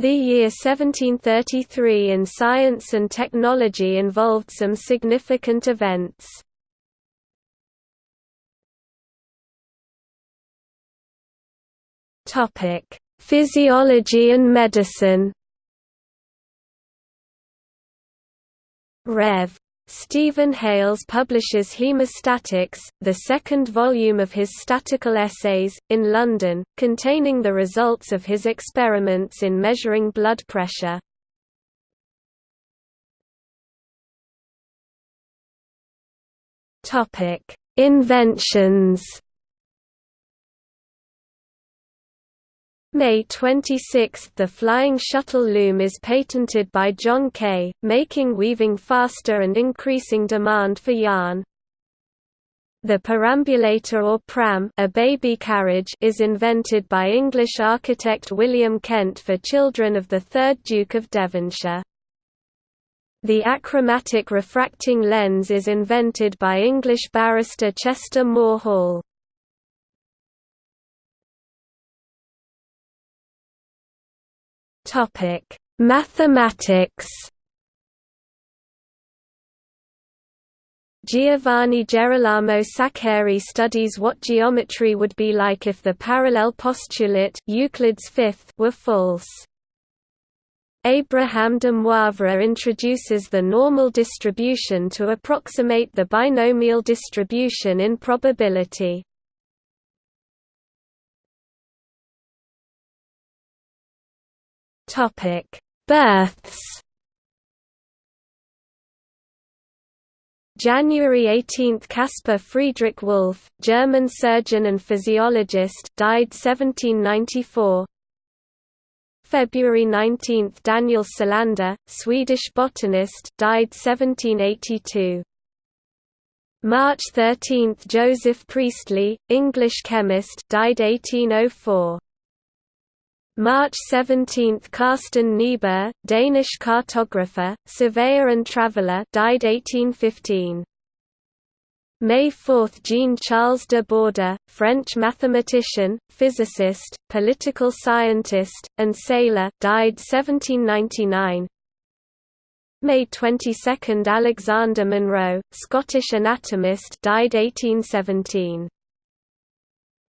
The year 1733 in science and technology involved some significant events. Topic: Physiology and medicine. Rev. Stephen Hales publishes Hemostatics, the second volume of his statical essays, in London, containing the results of his experiments in measuring blood pressure. Inventions May 26 – The Flying Shuttle Loom is patented by John Kay, making weaving faster and increasing demand for yarn. The perambulator or pram a baby carriage is invented by English architect William Kent for children of the 3rd Duke of Devonshire. The achromatic refracting lens is invented by English barrister Chester Moore Hall. Topic: Mathematics. Giovanni Girolamo Saccheri studies what geometry would be like if the parallel postulate Euclid's fifth were false. Abraham de Moivre introduces the normal distribution to approximate the binomial distribution in probability. Topic: Births. January 18 – Caspar Friedrich Wolff, German surgeon and physiologist died 1794 February 19 – Daniel Solander, Swedish botanist died 1782 March 13 – Joseph Priestley, English chemist died 1804 March 17 – Carsten Niebuhr, Danish cartographer, surveyor and traveller died 1815. May 4 – Jean-Charles de Borda, French mathematician, physicist, political scientist, and sailor died 1799. May 22 – Alexander Monro, Scottish anatomist died 1817.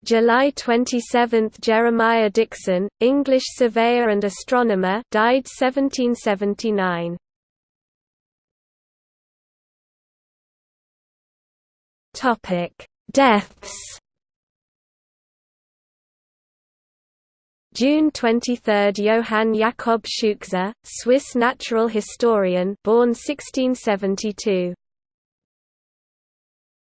July 27 – Jeremiah Dixon, English surveyor and astronomer died 1779. Deaths June 23 – Johann Jakob Scheuchzer, Swiss natural historian born 1672